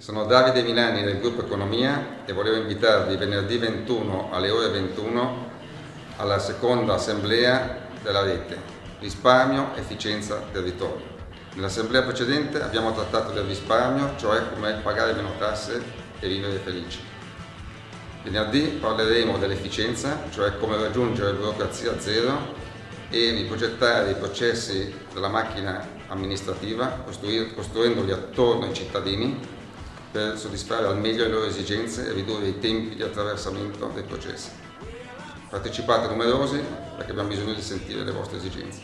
Sono Davide Milani del gruppo Economia e volevo invitarvi venerdì 21 alle ore 21 alla seconda assemblea della rete Risparmio, efficienza, territorio. Nell'assemblea precedente abbiamo trattato del risparmio, cioè come pagare meno tasse e vivere felici. Venerdì parleremo dell'efficienza, cioè come raggiungere burocrazia zero e riprogettare i processi della macchina amministrativa, costruendoli attorno ai cittadini per soddisfare al meglio le loro esigenze e ridurre i tempi di attraversamento dei processi. Partecipate numerosi perché abbiamo bisogno di sentire le vostre esigenze.